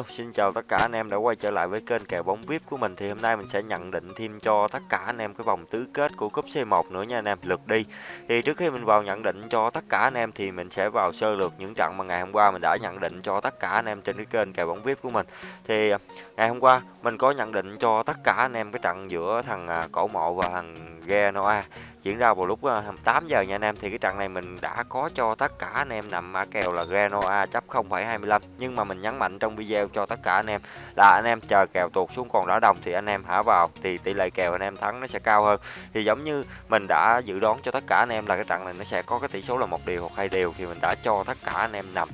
Hello, xin chào tất cả anh em đã quay trở lại với kênh kèo bóng VIP của mình thì hôm nay mình sẽ nhận định thêm cho tất cả anh em cái vòng tứ kết của cúp C1 nữa nha anh em, lượt đi. Thì trước khi mình vào nhận định cho tất cả anh em thì mình sẽ vào sơ lược những trận mà ngày hôm qua mình đã nhận định cho tất cả anh em trên cái kênh kèo bóng VIP của mình. Thì à, ngày hôm qua mình có nhận định cho tất cả anh em cái trận giữa thằng à, Cổ Mộ và thằng Genoa diễn ra vào lúc ờ, 8 giờ nha anh em. Thì cái trận này mình đã có cho tất cả anh em nằm mã kèo là Genoa chấp 0,25 nhưng mà mình nhấn mạnh trong video cho tất cả anh em là anh em chờ kèo tuột xuống còn đá đồng thì anh em hả vào. Thì tỷ lệ kèo anh em thắng nó sẽ cao hơn. Thì giống như mình đã dự đoán cho tất cả anh em là cái trận này nó sẽ có cái tỷ số là một điều hoặc hai điều thì mình đã cho tất cả anh em nằm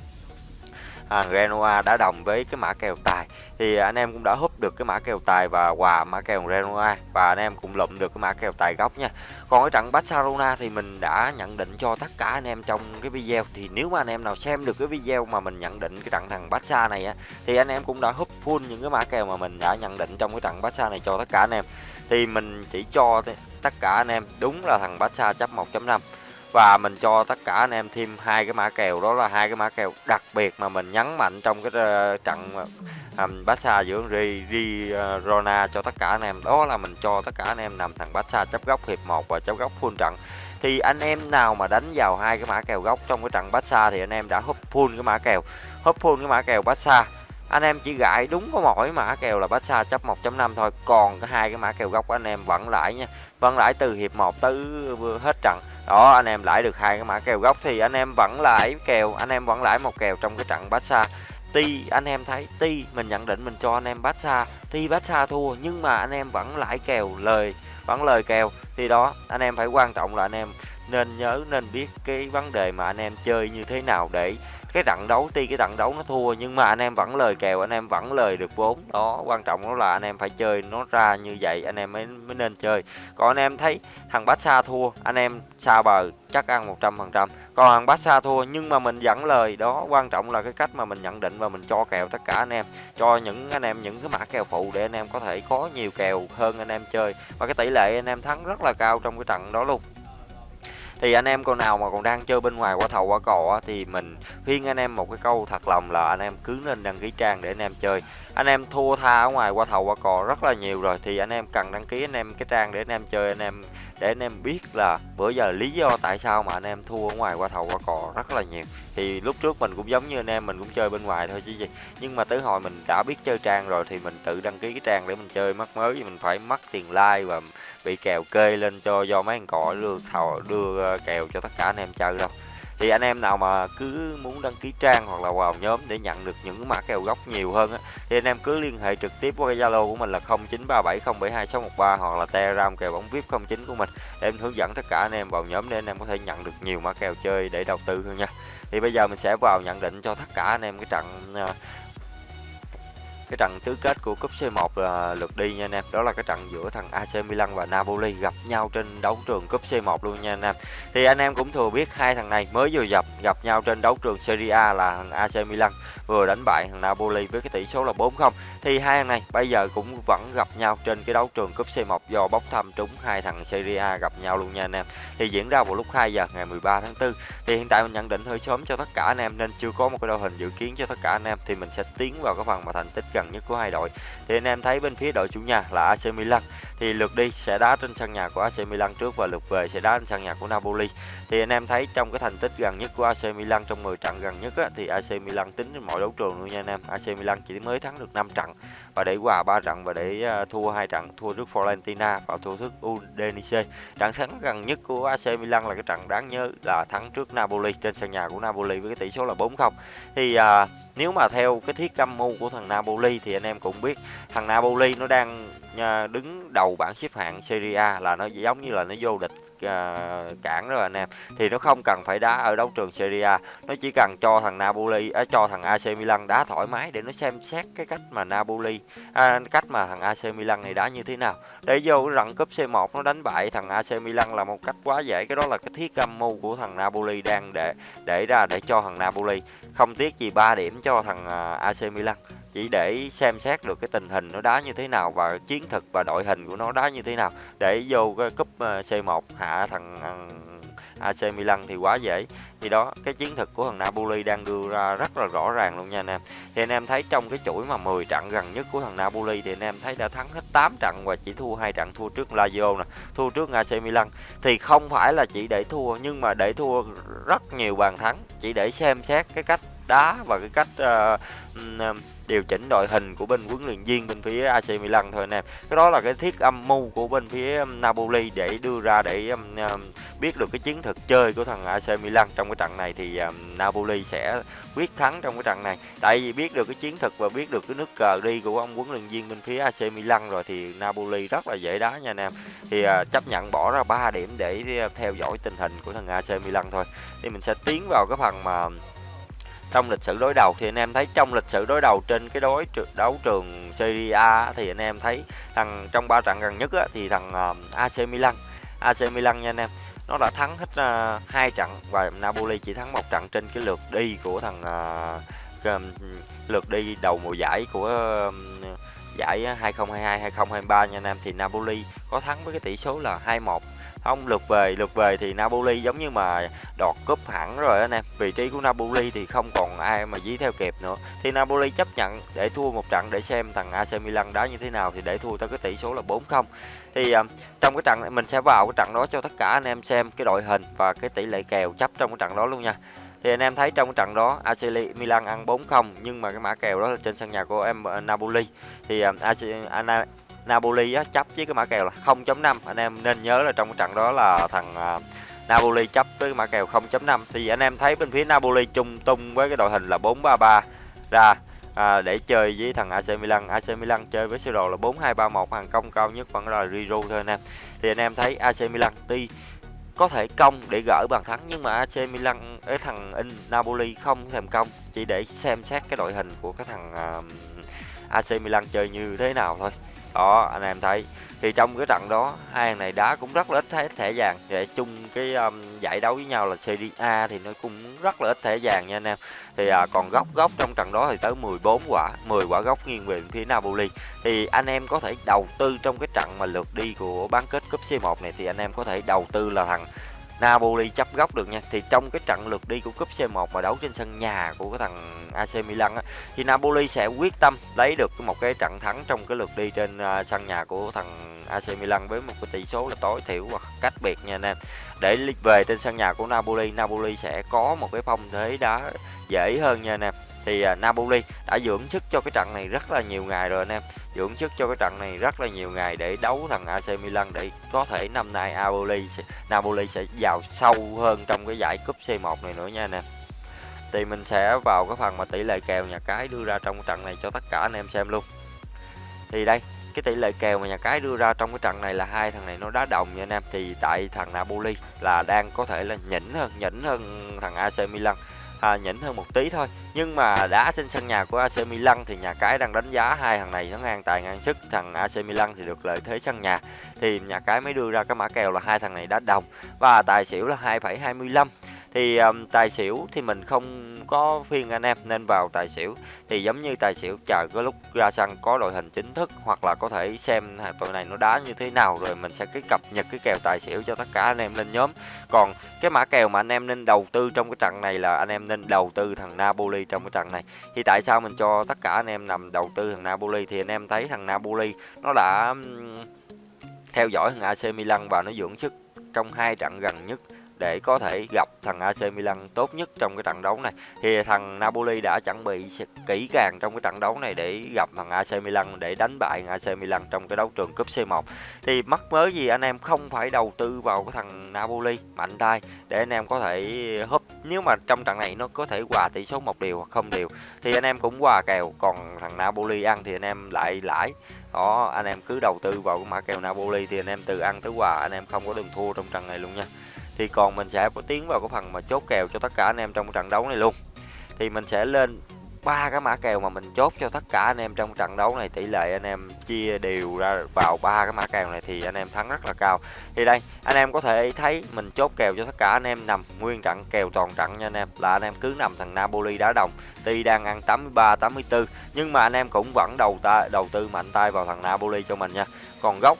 à, Genoa đã đồng với cái mã kèo tài. Thì anh em cũng đã húp được cái mã kèo tài và quà mã kèo Genoa và anh em cũng lụm được cái mã kèo tài góc nha. Còn ở trận Barcelona thì mình đã nhận định cho tất cả anh em trong cái video. Thì nếu mà anh em nào xem được cái video mà mình nhận định cái trận thằng Barca này á thì anh em cũng đã húp full những cái mã kèo mà mình đã nhận định trong cái trận Barca này cho tất cả anh em. Thì mình chỉ cho tất cả anh em đúng là thằng Barca chấp 1.5 và mình cho tất cả anh em thêm hai cái mã kèo đó là hai cái mã kèo đặc biệt mà mình nhấn mạnh trong cái ờ, trận um, Barca giữa Girona ờ, rona cho tất cả anh em. Đó là mình cho tất cả anh em nằm thằng Barca chấp góc hiệp 1 và chấp góc full trận. Thì anh em nào mà đánh vào hai cái mã kèo góc trong cái trận Barca thì anh em đã húp full cái mã kèo. Húp full cái mã kèo Barca. Anh em chỉ gãi đúng có mỗi mã kèo là Barca chấp 1.5 thôi. Còn cái hai cái mã kèo góc anh em vẫn lãi nha. Vẫn lãi từ hiệp 1 tới hết trận đó, anh em lãi được hai cái mã kèo gốc thì anh em vẫn lãi kèo, anh em vẫn lãi một kèo trong cái trận Barca. Ti anh em thấy Ti mình nhận định mình cho anh em Barca Ti Barca thua nhưng mà anh em vẫn lãi kèo, lời, vẫn lời kèo. Thì đó, anh em phải quan trọng là anh em nên nhớ, nên biết cái vấn đề mà anh em chơi như thế nào để cái trận đấu, tuy cái trận đấu nó thua nhưng mà anh em vẫn lời kèo, anh em vẫn lời được vốn. Đó, quan trọng đó là anh em phải chơi nó ra như vậy, anh em mới mới nên chơi. Còn anh em thấy thằng bát xa thua, anh em xa bờ, chắc ăn 100% còn thằng bát xa thua nhưng mà mình dẫn lời, đó, quan trọng là cái cách mà mình nhận định và mình cho kèo tất cả anh em. Cho những anh em, những cái mã kèo phụ để anh em có thể có nhiều kèo hơn anh em chơi. Và cái tỷ lệ anh em thắng rất là cao trong cái trận đó luôn thì anh em con nào mà còn đang chơi bên ngoài qua thầu qua cò thì mình khuyên anh em một cái câu thật lòng là anh em cứ nên đăng ký trang để anh em chơi. Anh em thua tha ở ngoài qua thầu qua cò rất là nhiều rồi, thì anh em cần đăng ký anh em cái trang để anh em chơi, anh em để anh em biết là bữa giờ lý do tại sao mà anh em thua ở ngoài qua thầu qua cò rất là nhiều. Thì lúc trước mình cũng giống như anh em, mình cũng chơi bên ngoài thôi chứ gì. Nhưng mà tới hồi mình đã biết chơi trang rồi thì mình tự đăng ký cái trang để mình chơi, mắc mới thì mình phải mất tiền like và bị kèo kê lên cho do mấy thằng cò đưa thầu đưa ờ, kèo cho tất cả anh em chơi đâu thì anh em nào mà cứ muốn đăng ký trang hoặc là vào nhóm để nhận được những mã kèo gốc nhiều hơn á, thì anh em cứ liên hệ trực tiếp qua Zalo của mình là 0937072613 hoặc là Telegram kèo bóng VIP 09 của mình để em hướng dẫn tất cả anh em vào nhóm để anh em có thể nhận được nhiều mã kèo chơi để đầu tư hơn nha. Thì bây giờ mình sẽ vào nhận định cho tất cả anh em cái trận à, cái trận tứ kết của cúp C1 là lượt đi nha anh em. Đó là cái trận giữa thằng AC Milan và Napoli gặp nhau trên đấu trường cúp C1 luôn nha anh em. Thì anh em cũng thừa biết hai thằng này mới vừa gặp gặp nhau trên đấu trường Serie A là thằng AC Milan, vừa đánh bại thằng Napoli với cái tỷ số là 4-0 thì hai thằng này bây giờ cũng vẫn gặp nhau trên cái đấu trường cúp C1 do bốc thăm trúng hai thằng Serie A gặp nhau luôn nha anh em. Thì diễn ra vào lúc 2 giờ ngày 13 tháng 4 thì hiện tại mình nhận định hơi sớm cho tất cả anh em nên chưa có một cái đội hình dự kiến cho tất cả anh em. Thì mình sẽ tiến vào cái phần mà thành tích gần nhất của hai đội. Thì anh em thấy bên phía đội chủ nhà là AC Milan thì lượt đi sẽ đá trên sân nhà của AC Milan trước và lượt về sẽ đá trên sân nhà của Napoli. Thì anh em thấy trong cái thành tích gần nhất của AC Milan trong 10 trận gần nhất á, thì AC Milan tính trên mọi đấu trường luôn nha anh em. AC Milan chỉ mới thắng được 5 trận và để hòa 3 trận và để ờ, thua hai trận thua trước Fiorentina và thua trước Udinese. Trận thắng gần nhất của AC Milan là cái trận đáng nhớ là thắng trước Napoli trên sân nhà của Napoli với cái tỷ số là 4-0 thì à, nếu mà theo cái thiết âm mưu của thằng Napoli thì anh em cũng biết thằng Napoli nó đang ờ, đứng đầu bảng xếp hạng Serie A là nó giống như là nó vô địch uh, cản đó anh em. Thì nó không cần phải đá ở đấu trường Serie A. Nó chỉ cần cho thằng Napoli uh, cho thằng AC Milan đá thoải mái để nó xem xét cái cách mà Napoli uh, cách mà thằng AC Milan này đá như thế nào. Để vô cái trận cúp C1 nó đánh bại thằng AC Milan là một cách quá dễ. Cái đó là cái thiết âm mưu của thằng Napoli đang để để ra để cho thằng Napoli. Không tiếc gì 3 điểm cho thằng uh, AC Milan. Chỉ để xem xét được cái tình hình nó đá như thế nào và chiến thực và đội hình của nó đá như thế nào để vô cái cúp C1 hạ thằng à, AC Milan thì quá dễ. Thì đó, cái chiến thuật của thằng Napoli đang đưa ra rất là rõ ràng luôn nha anh em. Thì anh em thấy trong cái chuỗi mà 10 trận gần nhất của thằng Napoli thì anh em thấy đã thắng hết 8 trận và chỉ thua hai trận, thua trước Lazio nè, thua trước AC Milan. Thì không phải là chỉ để thua, nhưng mà để thua rất nhiều bàn thắng. Chỉ để xem xét cái cách đá và cái cách uh, điều chỉnh đội hình của bên huấn luyện viên bên phía AC Milan thôi anh em. Cái đó là cái thiết âm mưu của bên phía Napoli để đưa ra để um, biết được cái chiến thuật chơi của thằng AC Milan trong cái trận này thì um, Napoli sẽ quyết thắng trong cái trận này. Tại vì biết được cái chiến thuật và biết được cái nước cờ đi của ông huấn luyện viên bên phía AC Milan rồi thì Napoli rất là dễ đá nha anh em. Thì uh, chấp nhận bỏ ra 3 điểm để theo dõi tình hình của thằng AC Milan thôi. Thì mình sẽ tiến vào cái phần mà trong lịch sử đối đầu thì anh em thấy trong lịch sử đối đầu trên cái đối đấu trường Serie A thì anh em thấy thằng trong ba trận gần nhất á, thì thằng AC Milan. AC Milan nha anh em nó đã thắng hết uh, hai trận và Napoli chỉ thắng một trận trên cái lượt đi của thằng uh, lượt đi đầu mùa giải của uh, giải ờ, 2022 2023 nha anh em. Thì Napoli có thắng với cái tỷ số là 2-1 không lượt về lượt về thì Napoli giống như mà đọt cúp hẳn rồi anh em. Vị trí của Napoli thì không còn ai mà dí theo kịp nữa. Thì Napoli chấp nhận để thua một trận để xem thằng AC Milan đá như thế nào thì để thua tới cái tỷ số là 4-0 thì um, trong cái trận này mình sẽ vào cái trận đó cho tất cả anh em xem cái đội hình và cái tỷ lệ kèo chấp trong cái trận đó luôn nha. Thì anh em thấy trong cái trận đó AC Milan ăn 4-0 nhưng mà cái mã kèo đó là trên sân nhà của em ờ, Napoli. Thì ờ, uh, AC Napoli á, chấp với cái mã kèo là 0.5 anh em nên nhớ là trong cái trận đó là thằng uh, Napoli chấp với mã kèo 0.5 thì anh em thấy bên phía Napoli chung tung với cái đội hình là 4-3-3 ra à, để chơi với thằng AC Milan. AC Milan chơi với sơ đồ là 4-2-3-1 hàng công cao nhất vẫn là Riro thôi anh em. Thì anh em thấy AC Milan tuy có thể công để gỡ bàn thắng nhưng mà AC Milan cái thằng in Napoli không thèm công chỉ để xem xét cái đội hình của cái thằng à, uh, AC Milan chơi như thế nào thôi đó anh em thấy. Thì trong cái trận đó hai thằng này đá cũng rất là ít thẻ, thẻ vàng. Để chung cái um, giải đấu với nhau là Serie A thì nó cũng rất là ít thẻ vàng nha anh em. Thì à, còn góc góc trong trận đó thì tới 14 quả 10 quả góc nghiêng về phía Napoli. Thì anh em có thể đầu tư trong cái trận mà lượt đi của bán kết cúp C1 này thì anh em có thể đầu tư là thằng Napoli chấp góc được nha. Thì trong cái trận lượt đi của cúp C1 mà đấu trên sân nhà của cái thằng AC Milan á thì Napoli sẽ quyết tâm lấy được một cái trận thắng trong cái lượt đi trên uh, sân nhà của thằng AC Milan với một cái tỷ số là tối thiểu hoặc cách biệt nha anh em. Để về trên sân nhà của Napoli Napoli sẽ có một cái phong thế đá dễ hơn nha anh em. Thì uh, Napoli đã dưỡng sức cho cái trận này rất là nhiều ngày rồi anh em dưỡng sức cho cái trận này rất là nhiều ngày để đấu thằng AC Milan để có thể năm nay Napoli Napoli sẽ vào sâu hơn trong cái giải cúp C1 này nữa nha anh em. Thì mình sẽ vào cái phần mà tỷ lệ kèo nhà cái đưa ra trong cái trận này cho tất cả anh em xem luôn. Thì đây, cái tỷ lệ kèo mà nhà cái đưa ra trong cái trận này là hai thằng này nó đá đồng nha anh em. Thì tại thằng Napoli là đang có thể là nhỉnh hơn nhỉnh hơn thằng AC Milan à, nhỉnh hơn một tí thôi. Nhưng mà đá trên sân nhà của AC Milan thì nhà cái đang đánh giá hai thằng này nó ngang tài ngang sức. Thằng AC Milan thì được lợi thế sân nhà. Thì nhà cái mới đưa ra cái mã kèo là hai thằng này đá đồng. Và tài xỉu là 2,25 thì um, tài xỉu thì mình không có phiên anh em nên vào tài xỉu. Thì giống như tài xỉu chờ cái lúc ra sân có đội hình chính thức hoặc là có thể xem tụi này nó đá như thế nào rồi mình sẽ cái cập nhật cái kèo tài xỉu cho tất cả anh em lên nhóm. Còn cái mã kèo mà anh em nên đầu tư trong cái trận này là anh em nên đầu tư thằng Napoli trong cái trận này. Thì tại sao mình cho tất cả anh em nằm đầu tư thằng Napoli? Thì anh em thấy thằng Napoli nó đã theo dõi thằng AC Milan và nó dưỡng sức trong hai trận gần nhất để có thể gặp thằng AC Milan tốt nhất trong cái trận đấu này. Thì thằng Napoli đã chuẩn bị kỹ càng trong cái trận đấu này để gặp thằng AC Milan, để đánh bại AC Milan trong cái đấu trường cúp C1 thì mắc mới gì anh em không phải đầu tư vào cái thằng Napoli mạnh tay để anh em có thể húp, nếu mà trong trận này nó có thể hòa tỷ số một điều hoặc không điều thì anh em cũng hòa kèo. Còn thằng Napoli ăn thì anh em lại lãi. Đó, anh em cứ đầu tư vào cái mã kèo Napoli thì anh em từ ăn tới hòa, anh em không có đường thua trong trận này luôn nha thì còn mình sẽ có tiến vào cái phần mà chốt kèo cho tất cả anh em trong trận đấu này luôn. Thì mình sẽ lên ba cái mã kèo mà mình chốt cho tất cả anh em trong trận đấu này. Tỷ lệ anh em chia đều ra vào ba cái mã kèo này thì anh em thắng rất là cao. Thì đây, anh em có thể thấy mình chốt kèo cho tất cả anh em nằm nguyên trận, kèo toàn trận nha anh em. Là anh em cứ nằm thằng Napoli đá đồng tuy đang ăn 83 84 nhưng mà anh em cũng vẫn đầu ta, đầu tư mạnh tay vào thằng Napoli cho mình nha. Còn gốc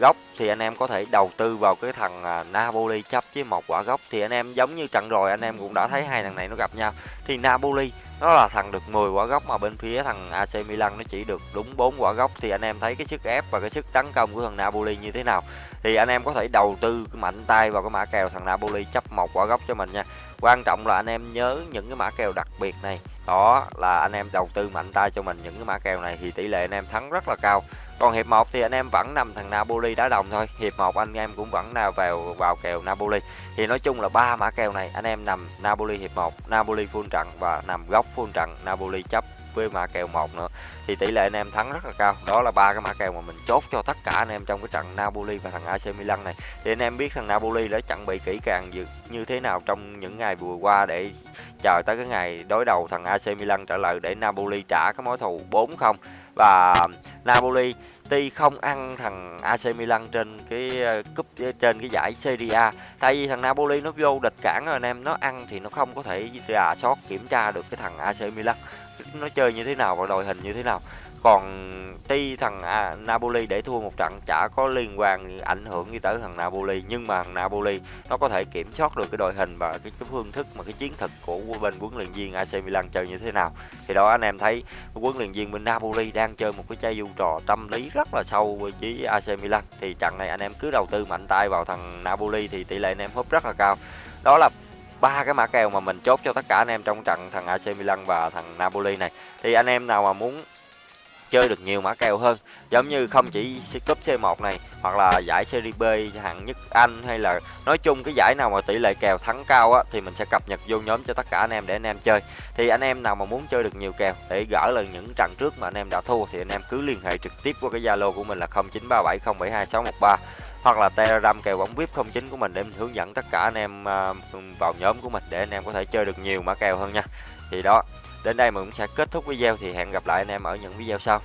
góc thì anh em có thể đầu tư vào cái thằng à, Napoli chấp với một quả góc thì anh em giống như trận rồi, anh em cũng đã thấy hai thằng này nó gặp nhau. Thì Napoli, nó là thằng được 10 quả góc mà bên phía thằng AC Milan nó chỉ được đúng 4 quả góc thì anh em thấy cái sức ép và cái sức tấn công của thằng Napoli như thế nào? Thì anh em có thể đầu tư mạnh tay vào cái mã kèo thằng Napoli chấp một quả góc cho mình nha. Quan trọng là anh em nhớ những cái mã kèo đặc biệt này. Đó là anh em đầu tư mạnh tay cho mình những cái mã kèo này thì tỷ lệ anh em thắng rất là cao còn hiệp 1 thì anh em vẫn nằm thằng Napoli đá đồng thôi. Hiệp 1 anh em cũng vẫn nào vào vào kèo Napoli. Thì nói chung là ba mã kèo này, anh em nằm Napoli hiệp 1 Napoli full trận và nằm góc full trận, Napoli chấp với mã kèo một nữa. Thì tỷ lệ anh em thắng rất là cao. Đó là ba cái mã kèo mà mình chốt cho tất cả anh em trong cái trận Napoli và thằng AC Milan này. Thì anh em biết thằng Napoli đã chuẩn bị kỹ càng như thế nào trong những ngày vừa qua để chờ tới cái ngày đối đầu thằng AC Milan trở lại để Napoli trả cái mối thù 4-0 và Napoli tuy không ăn thằng AC Milan trên cái ờ, cúp ờ, trên cái giải Serie A, tại vì thằng Napoli nó vô địch cản rồi anh em, nó ăn thì nó không có thể rà soát kiểm tra được cái thằng AC Milan. Nó chơi như thế nào và đội hình như thế nào còn tuy thằng à, Napoli để thua một trận chả có liên quan ảnh hưởng gì tới thằng Napoli. Nhưng mà thằng Napoli nó có thể kiểm soát được cái đội hình và cái, cái phương thức mà cái chiến thuật của bên huấn luyện viên AC Milan chơi như thế nào. Thì đó anh em thấy huấn luyện viên bên Napoli đang chơi một cái chai du trò tâm lý rất là sâu với AC Milan. Thì trận này anh em cứ đầu tư mạnh tay vào thằng Napoli thì tỷ lệ anh em húp rất là cao. Đó là ba cái mã kèo mà mình chốt cho tất cả anh em trong trận thằng AC Milan và thằng Napoli này. Thì anh em nào mà muốn chơi được nhiều mã kèo hơn giống như không chỉ cúp C1 này hoặc là giải Serie B hạng nhất Anh hay là nói chung cái giải nào mà tỷ lệ kèo thắng cao á thì mình sẽ cập nhật vô nhóm cho tất cả anh em để anh em chơi thì anh em nào mà muốn chơi được nhiều kèo để gỡ lần những trận trước mà anh em đã thua thì anh em cứ liên hệ trực tiếp qua cái Zalo của mình là 0937072613 hoặc là Telegram kèo bóng VIP 09 của mình để mình hướng dẫn tất cả anh em à, vào nhóm của mình để anh em có thể chơi được nhiều mã kèo hơn nha. Thì đó, đến đây mình cũng sẽ kết thúc video thì hẹn gặp lại anh em ở những video sau.